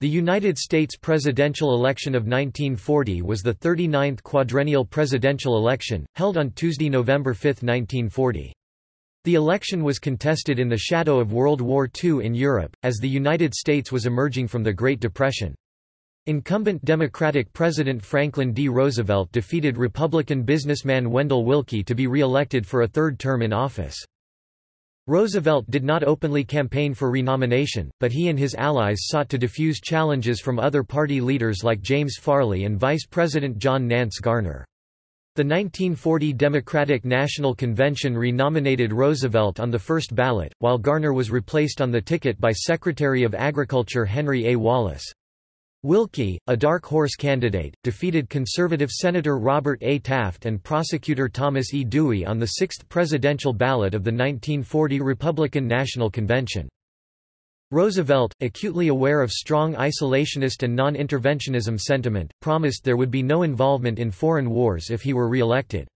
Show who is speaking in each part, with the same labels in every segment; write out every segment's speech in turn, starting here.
Speaker 1: The United States presidential election of 1940 was the 39th quadrennial presidential election, held on Tuesday, November 5, 1940. The election was contested in the shadow of World War II in Europe, as the United States was emerging from the Great Depression. Incumbent Democratic President Franklin D. Roosevelt defeated Republican businessman Wendell Willkie to be re-elected for a third term in office. Roosevelt did not openly campaign for renomination, but he and his allies sought to defuse challenges from other party leaders like James Farley and Vice President John Nance Garner. The 1940 Democratic National Convention renominated Roosevelt on the first ballot, while Garner was replaced on the ticket by Secretary of Agriculture Henry A. Wallace. Willkie, a dark horse candidate, defeated conservative Senator Robert A. Taft and prosecutor Thomas E. Dewey on the sixth presidential ballot of the 1940 Republican National Convention. Roosevelt, acutely aware of strong isolationist and non-interventionism sentiment, promised there would be no involvement in foreign wars if he were re-elected.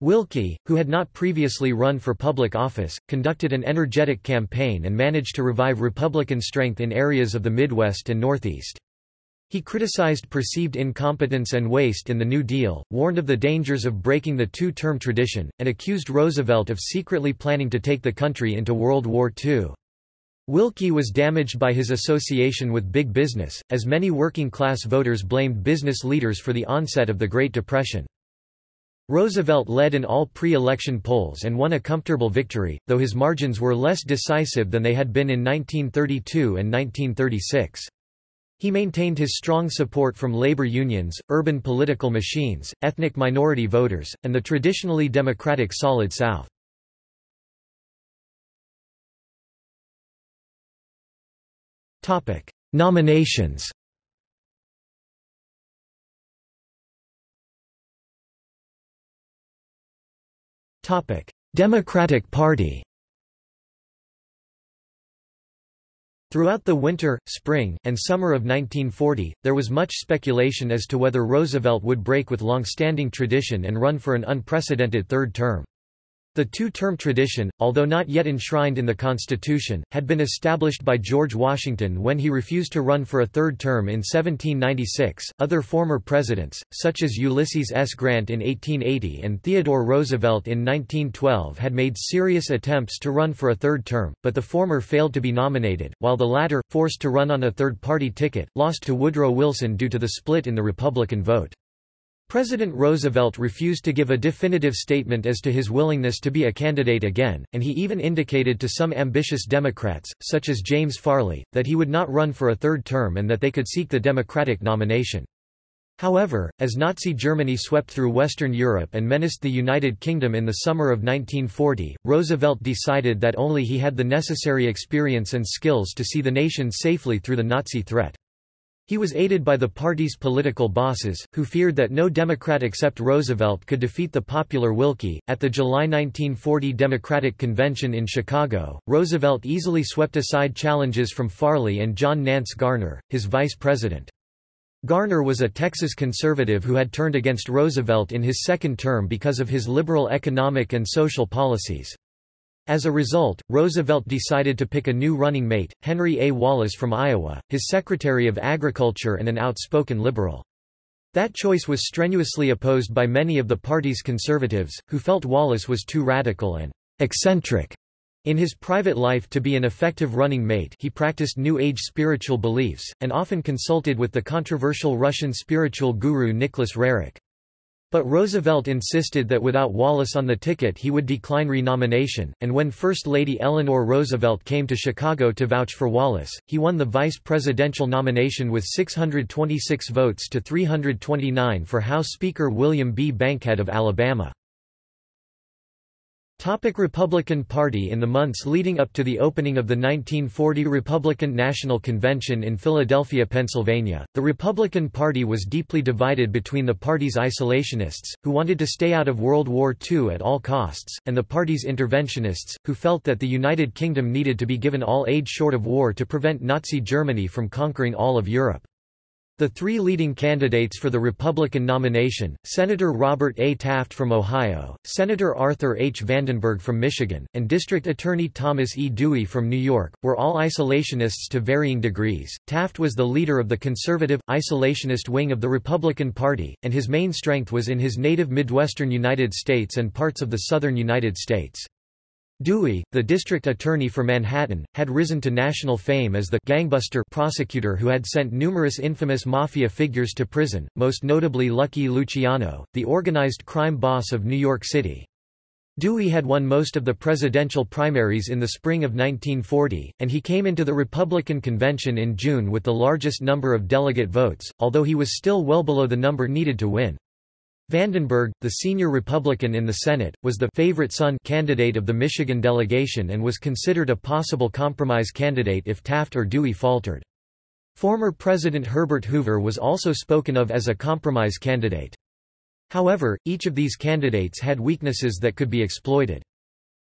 Speaker 1: Willkie, who had not previously run for public office, conducted an energetic campaign and managed to revive Republican strength in areas of the Midwest and Northeast. He criticized perceived incompetence and waste in the New Deal, warned of the dangers of breaking the two-term tradition, and accused Roosevelt of secretly planning to take the country into World War II. Willkie was damaged by his association with big business, as many working-class voters blamed business leaders for the onset of the Great Depression. Roosevelt led in all pre-election polls and won a comfortable victory, though his margins were less decisive than they had been in 1932 and 1936. He maintained his strong support from labor unions, urban political machines, ethnic minority voters, and the traditionally democratic Solid South. Nominations Democratic Party Throughout the winter, spring, and summer of 1940, there was much speculation as to whether Roosevelt would break with long-standing tradition and run for an unprecedented third term. The two-term tradition, although not yet enshrined in the Constitution, had been established by George Washington when he refused to run for a third term in 1796. Other former presidents, such as Ulysses S. Grant in 1880 and Theodore Roosevelt in 1912 had made serious attempts to run for a third term, but the former failed to be nominated, while the latter, forced to run on a third-party ticket, lost to Woodrow Wilson due to the split in the Republican vote. President Roosevelt refused to give a definitive statement as to his willingness to be a candidate again, and he even indicated to some ambitious Democrats, such as James Farley, that he would not run for a third term and that they could seek the Democratic nomination. However, as Nazi Germany swept through Western Europe and menaced the United Kingdom in the summer of 1940, Roosevelt decided that only he had the necessary experience and skills to see the nation safely through the Nazi threat. He was aided by the party's political bosses, who feared that no Democrat except Roosevelt could defeat the popular Willkie. At the July 1940 Democratic Convention in Chicago, Roosevelt easily swept aside challenges from Farley and John Nance Garner, his vice president. Garner was a Texas conservative who had turned against Roosevelt in his second term because of his liberal economic and social policies. As a result, Roosevelt decided to pick a new running mate, Henry A. Wallace from Iowa, his Secretary of Agriculture and an outspoken liberal. That choice was strenuously opposed by many of the party's conservatives, who felt Wallace was too radical and eccentric. In his private life to be an effective running mate he practiced New Age spiritual beliefs, and often consulted with the controversial Russian spiritual guru Nicholas Roerich. But Roosevelt insisted that without Wallace on the ticket he would decline renomination, and when First Lady Eleanor Roosevelt came to Chicago to vouch for Wallace, he won the vice presidential nomination with 626 votes to 329 for House Speaker William B. Bankhead of Alabama. Topic Republican Party In the months leading up to the opening of the 1940 Republican National Convention in Philadelphia, Pennsylvania, the Republican Party was deeply divided between the party's isolationists, who wanted to stay out of World War II at all costs, and the party's interventionists, who felt that the United Kingdom needed to be given all aid short of war to prevent Nazi Germany from conquering all of Europe. The three leading candidates for the Republican nomination, Senator Robert A. Taft from Ohio, Senator Arthur H. Vandenberg from Michigan, and District Attorney Thomas E. Dewey from New York, were all isolationists to varying degrees. Taft was the leader of the conservative, isolationist wing of the Republican Party, and his main strength was in his native Midwestern United States and parts of the southern United States. Dewey, the district attorney for Manhattan, had risen to national fame as the gangbuster prosecutor who had sent numerous infamous mafia figures to prison, most notably Lucky Luciano, the organized crime boss of New York City. Dewey had won most of the presidential primaries in the spring of 1940, and he came into the Republican convention in June with the largest number of delegate votes, although he was still well below the number needed to win. Vandenberg, the senior Republican in the Senate, was the favorite son candidate of the Michigan delegation and was considered a possible compromise candidate if Taft or Dewey faltered. Former President Herbert Hoover was also spoken of as a compromise candidate. However, each of these candidates had weaknesses that could be exploited.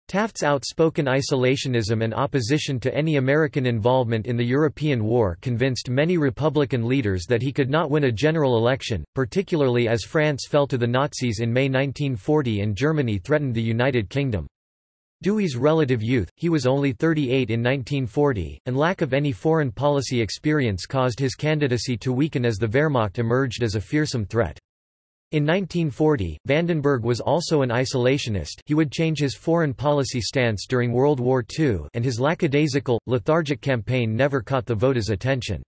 Speaker 1: Taft's outspoken isolationism and opposition to any American involvement in the European War convinced many Republican leaders that he could not win a general election, particularly as France fell to the Nazis in May 1940 and Germany threatened the United Kingdom. Dewey's relative youth, he was only 38 in 1940, and lack of any foreign policy experience caused his candidacy to weaken as the Wehrmacht emerged as a fearsome threat. In 1940, Vandenberg was also an isolationist he would change his foreign policy stance during World War II and his lackadaisical, lethargic campaign never caught the voters' attention.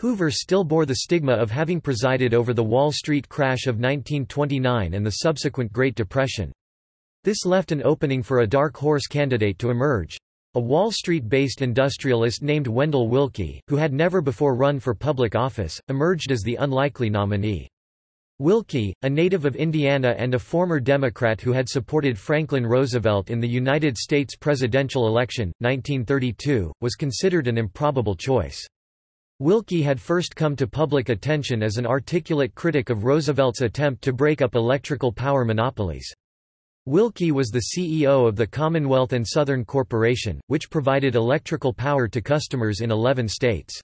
Speaker 1: Hoover still bore the stigma of having presided over the Wall Street crash of 1929 and the subsequent Great Depression. This left an opening for a dark horse candidate to emerge. A Wall Street-based industrialist named Wendell Willkie, who had never before run for public office, emerged as the unlikely nominee. Willkie, a native of Indiana and a former Democrat who had supported Franklin Roosevelt in the United States presidential election, 1932, was considered an improbable choice. Willkie had first come to public attention as an articulate critic of Roosevelt's attempt to break up electrical power monopolies. Willkie was the CEO of the Commonwealth and Southern Corporation, which provided electrical power to customers in 11 states.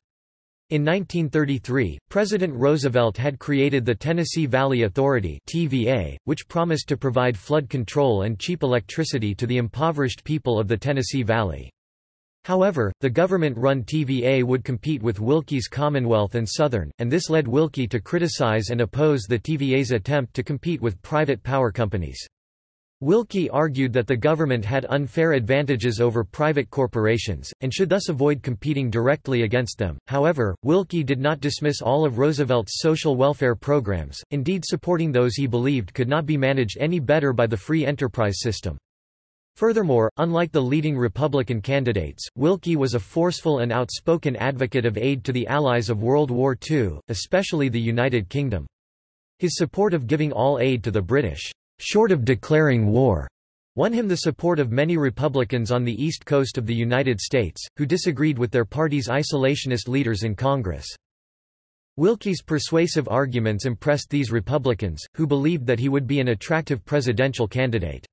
Speaker 1: In 1933, President Roosevelt had created the Tennessee Valley Authority TVA, which promised to provide flood control and cheap electricity to the impoverished people of the Tennessee Valley. However, the government-run TVA would compete with Willkie's Commonwealth and Southern, and this led Willkie to criticize and oppose the TVA's attempt to compete with private power companies. Willkie argued that the government had unfair advantages over private corporations, and should thus avoid competing directly against them. However, Willkie did not dismiss all of Roosevelt's social welfare programs, indeed supporting those he believed could not be managed any better by the free enterprise system. Furthermore, unlike the leading Republican candidates, Willkie was a forceful and outspoken advocate of aid to the Allies of World War II, especially the United Kingdom. His support of giving all aid to the British short of declaring war, won him the support of many Republicans on the east coast of the United States, who disagreed with their party's isolationist leaders in Congress. Willkie's persuasive arguments impressed these Republicans, who believed that he would be an attractive presidential candidate.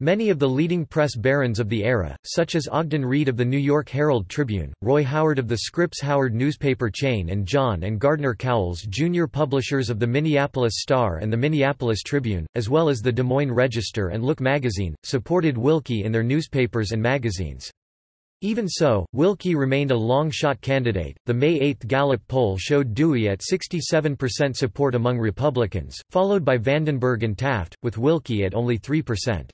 Speaker 1: Many of the leading press barons of the era, such as Ogden Reid of the New York Herald Tribune, Roy Howard of the Scripps Howard newspaper chain and John and Gardner Cowles Jr. publishers of the Minneapolis Star and the Minneapolis Tribune, as well as the Des Moines Register and Look magazine, supported Willkie in their newspapers and magazines. Even so, Willkie remained a long-shot candidate. The May 8 Gallup poll showed Dewey at 67% support among Republicans, followed by Vandenberg and Taft, with Willkie at only 3%.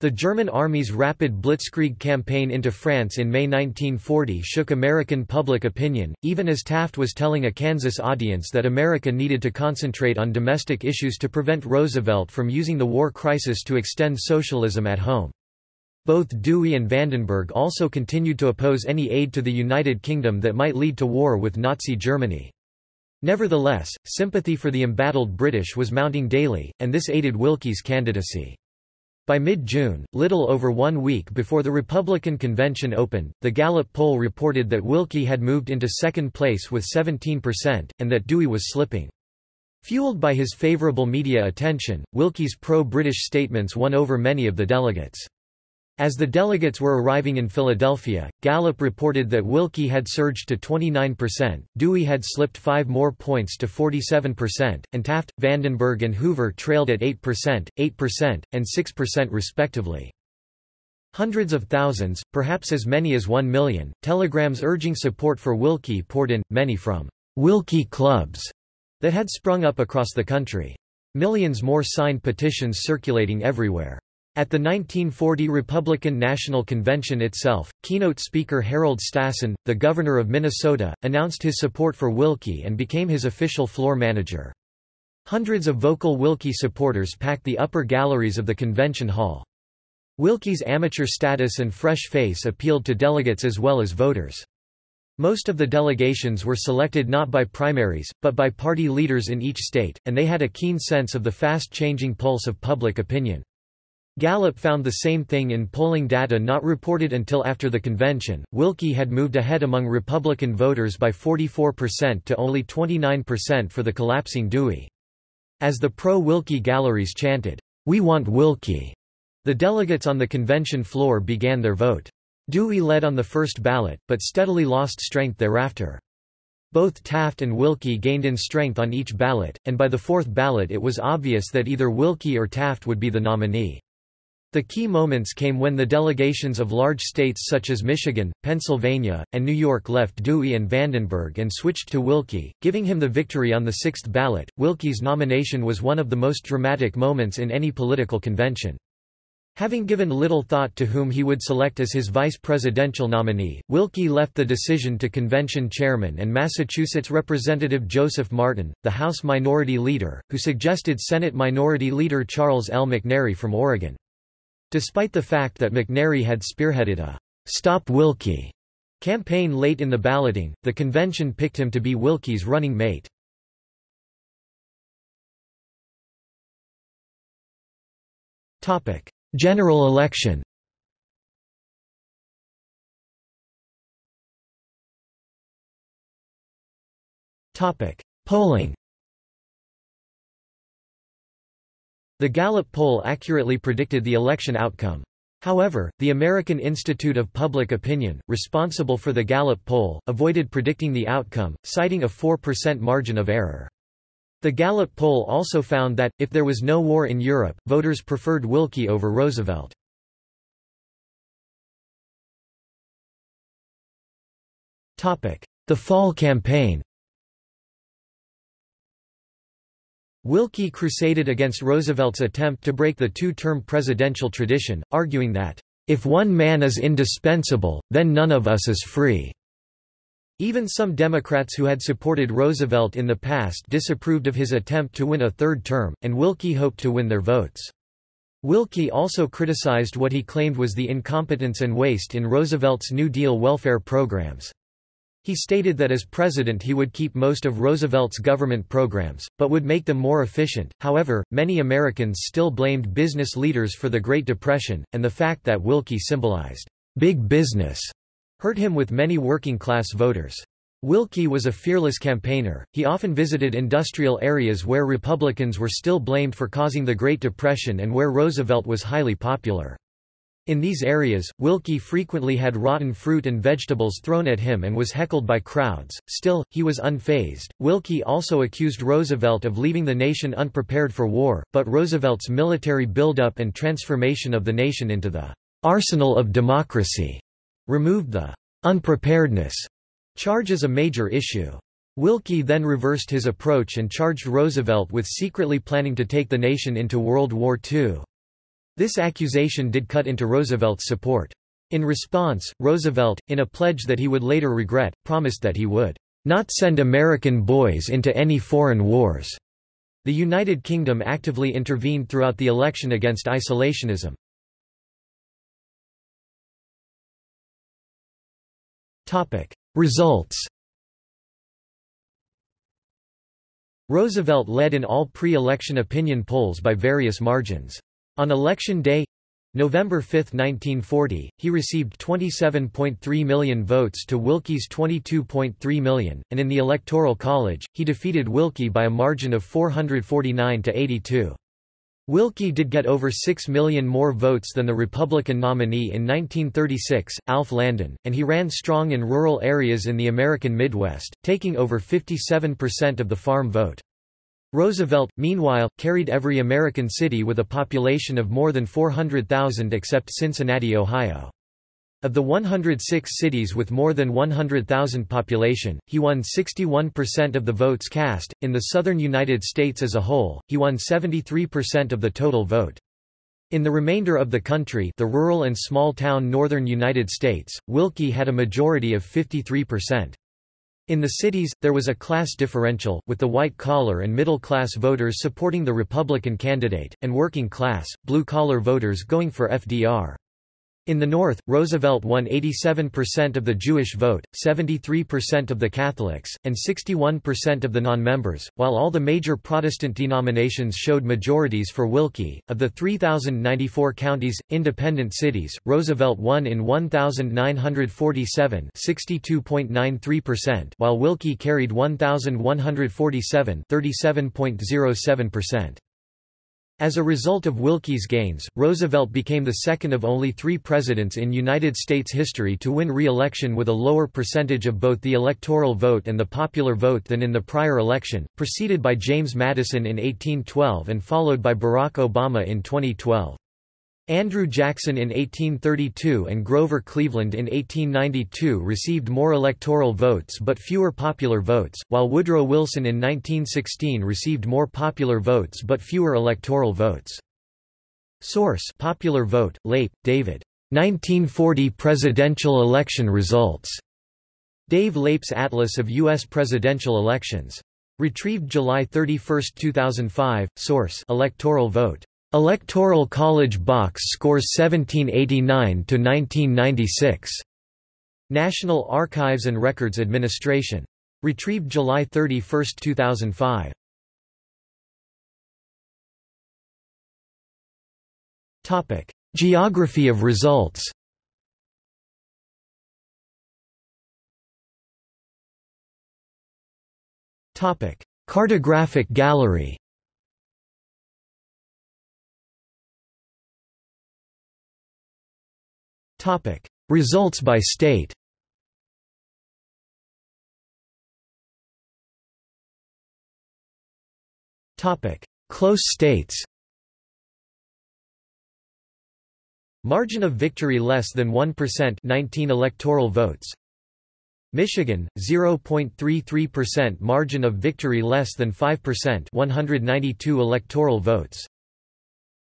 Speaker 1: The German Army's rapid blitzkrieg campaign into France in May 1940 shook American public opinion, even as Taft was telling a Kansas audience that America needed to concentrate on domestic issues to prevent Roosevelt from using the war crisis to extend socialism at home. Both Dewey and Vandenberg also continued to oppose any aid to the United Kingdom that might lead to war with Nazi Germany. Nevertheless, sympathy for the embattled British was mounting daily, and this aided Willkie's candidacy. By mid-June, little over one week before the Republican convention opened, the Gallup poll reported that Willkie had moved into second place with 17%, and that Dewey was slipping. Fueled by his favorable media attention, Willkie's pro-British statements won over many of the delegates. As the delegates were arriving in Philadelphia, Gallup reported that Willkie had surged to 29%, Dewey had slipped five more points to 47%, and Taft, Vandenberg and Hoover trailed at 8%, 8%, and 6% respectively. Hundreds of thousands, perhaps as many as one million, telegrams urging support for Willkie poured in, many from Willkie clubs that had sprung up across the country. Millions more signed petitions circulating everywhere. At the 1940 Republican National Convention itself, keynote speaker Harold Stassen, the governor of Minnesota, announced his support for Willkie and became his official floor manager. Hundreds of vocal Willkie supporters packed the upper galleries of the convention hall. Willkie's amateur status and fresh face appealed to delegates as well as voters. Most of the delegations were selected not by primaries, but by party leaders in each state, and they had a keen sense of the fast-changing pulse of public opinion. Gallup found the same thing in polling data not reported until after the convention. Willkie had moved ahead among Republican voters by 44% to only 29% for the collapsing Dewey. As the pro Willkie galleries chanted, "We want Willkie, the delegates on the convention floor began their vote. Dewey led on the first ballot, but steadily lost strength thereafter. Both Taft and Willkie gained in strength on each ballot, and by the fourth ballot it was obvious that either Willkie or Taft would be the nominee. The key moments came when the delegations of large states such as Michigan, Pennsylvania, and New York left Dewey and Vandenberg and switched to Willkie, giving him the victory on the sixth ballot. Willkie's nomination was one of the most dramatic moments in any political convention. Having given little thought to whom he would select as his vice presidential nominee, Willkie left the decision to convention chairman and Massachusetts Representative Joseph Martin, the House Minority Leader, who suggested Senate Minority Leader Charles L. McNary from Oregon. Despite the fact that McNary had spearheaded a «Stop Willkie campaign late in the balloting, the convention picked him to be Willkie's running mate. General election Polling The Gallup poll accurately predicted the election outcome. However, the American Institute of Public Opinion, responsible for the Gallup poll, avoided predicting the outcome, citing a 4% margin of error. The Gallup poll also found that, if there was no war in Europe, voters preferred Willkie over Roosevelt. The Fall Campaign Willkie crusaded against Roosevelt's attempt to break the two-term presidential tradition, arguing that, "...if one man is indispensable, then none of us is free." Even some Democrats who had supported Roosevelt in the past disapproved of his attempt to win a third term, and Willkie hoped to win their votes. Willkie also criticized what he claimed was the incompetence and waste in Roosevelt's New Deal welfare programs. He stated that as president he would keep most of Roosevelt's government programs, but would make them more efficient. However, many Americans still blamed business leaders for the Great Depression, and the fact that Willkie symbolized big business hurt him with many working-class voters. Willkie was a fearless campaigner, he often visited industrial areas where Republicans were still blamed for causing the Great Depression and where Roosevelt was highly popular. In these areas, Willkie frequently had rotten fruit and vegetables thrown at him and was heckled by crowds. Still, he was unfazed. Willkie also accused Roosevelt of leaving the nation unprepared for war, but Roosevelt's military buildup and transformation of the nation into the arsenal of democracy removed the unpreparedness charge as a major issue. Willkie then reversed his approach and charged Roosevelt with secretly planning to take the nation into World War II. This accusation did cut into Roosevelt's support. In response, Roosevelt, in a pledge that he would later regret, promised that he would not send American boys into any foreign wars. The United Kingdom actively intervened throughout the election against isolationism. Topic: Results Roosevelt led in all pre-election opinion polls by various margins. On election day November 5, 1940, he received 27.3 million votes to Willkie's 22.3 million, and in the Electoral College, he defeated Willkie by a margin of 449 to 82. Willkie did get over 6 million more votes than the Republican nominee in 1936, Alf Landon, and he ran strong in rural areas in the American Midwest, taking over 57% of the farm vote. Roosevelt, meanwhile, carried every American city with a population of more than 400,000 except Cincinnati, Ohio. Of the 106 cities with more than 100,000 population, he won 61% of the votes cast. In the southern United States as a whole, he won 73% of the total vote. In the remainder of the country the rural and small-town northern United States, Willkie had a majority of 53%. In the cities, there was a class differential, with the white-collar and middle-class voters supporting the Republican candidate, and working-class, blue-collar voters going for FDR. In the North, Roosevelt won 87% of the Jewish vote, 73% of the Catholics, and 61% of the non-members, while all the major Protestant denominations showed majorities for Willkie. Of the 3,094 counties, independent cities, Roosevelt won in 1,947 62.93%, while Willkie carried 1,147 37.07%. As a result of Willkie's gains, Roosevelt became the second of only three presidents in United States history to win re-election with a lower percentage of both the electoral vote and the popular vote than in the prior election, preceded by James Madison in 1812 and followed by Barack Obama in 2012. Andrew Jackson in 1832 and Grover Cleveland in 1892 received more electoral votes but fewer popular votes, while Woodrow Wilson in 1916 received more popular votes but fewer electoral votes. Source Popular Vote, Leip, David. 1940 Presidential Election Results. Dave Leip's Atlas of U.S. Presidential Elections. Retrieved July 31, 2005. Source Electoral Vote. Electoral College box scores 1789–1996. National Archives and Records Administration. Retrieved July 31, 2005. Topic: Geography of results. Topic: Cartographic gallery. Topic: Results by state. Topic: Close states. Margin of victory less than 1% 19 electoral votes. Michigan 0.33% margin of victory less than 5% 192 electoral votes.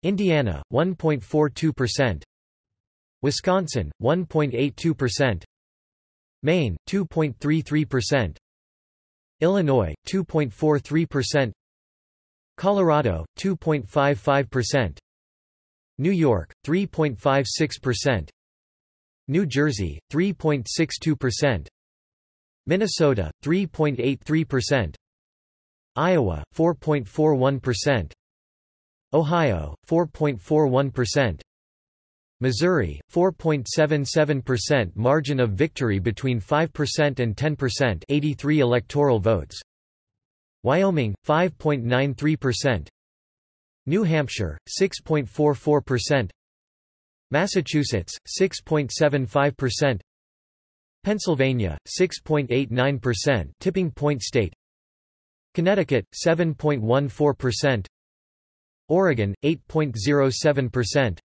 Speaker 1: Indiana 1.42% Wisconsin 1.82% Maine 2.33% Illinois 2.43% Colorado 2.55% New York 3.56% New Jersey 3.62% Minnesota 3.83% Iowa 4.41% Ohio 4.41% Missouri, 4.77% margin of victory between 5% and 10% 83 electoral votes. Wyoming, 5.93%. New Hampshire, 6.44%. Massachusetts, 6.75%. Pennsylvania, 6.89% tipping point state. Connecticut, 7.14%. Oregon, 8.07%.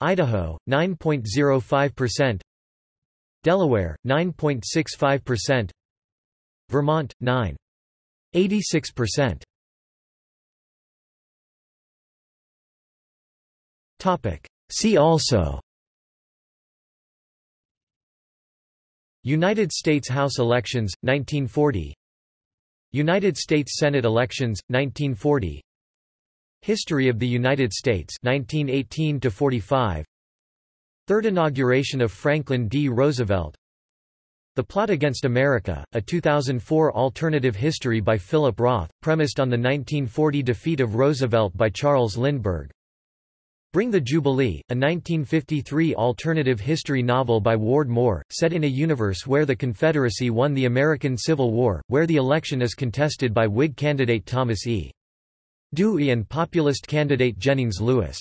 Speaker 1: Idaho, 9.05%. Delaware, 9.65%. Vermont, 9.86%. Topic. See also United States House elections, 1940 United States Senate elections, 1940 History of the United States 1918 to 45 Third inauguration of Franklin D. Roosevelt The Plot Against America, a 2004 alternative history by Philip Roth, premised on the 1940 defeat of Roosevelt by Charles Lindbergh Bring the Jubilee, a 1953 alternative history novel by Ward Moore, set in a universe where the Confederacy won the American Civil War, where the election is contested by Whig candidate Thomas E. Dewey and populist candidate Jennings Lewis.